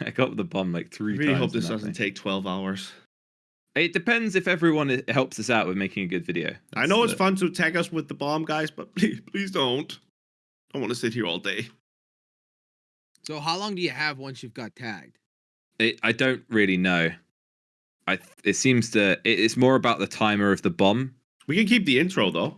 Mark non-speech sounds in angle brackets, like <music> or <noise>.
<laughs> I got the bomb like three really times. hope this doesn't thing. take 12 hours. It depends if everyone helps us out with making a good video. I know it's fun to tag us with the bomb, guys, but <laughs> please, please don't. I want to sit here all day. So how long do you have once you've got tagged? It, I don't really know. I it seems to. It, it's more about the timer of the bomb. We can keep the intro though.